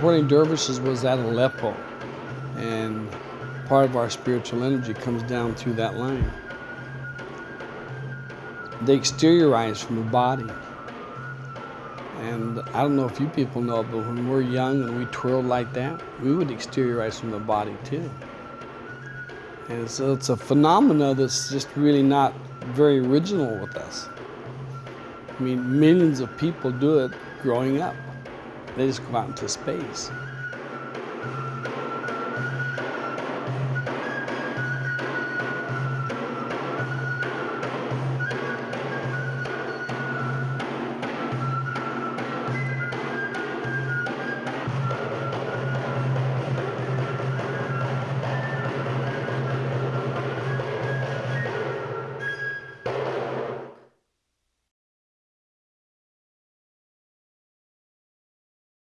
whirling dervishes was at Aleppo, and part of our spiritual energy comes down through that line. They exteriorize from the body. And I don't know if you people know, but when we're young and we twirl like that, we would exteriorize from the body too. And so it's a phenomena that's just really not very original with us. I mean, millions of people do it growing up. They just go out into space.